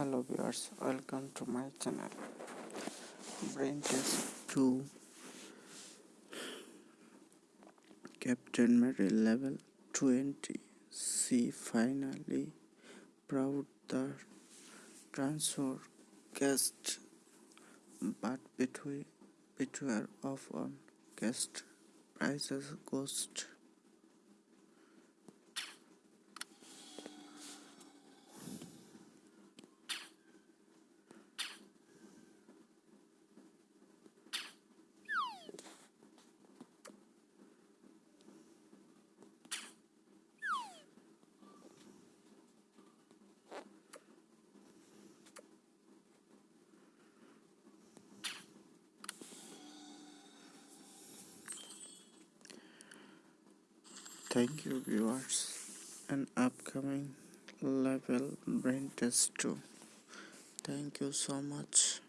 hello viewers welcome to my channel. Brain test 2 captain mary level 20 she finally proud the transfer guest. But between between of on guest prices ghost Thank you viewers and upcoming level brain test 2. Thank you so much.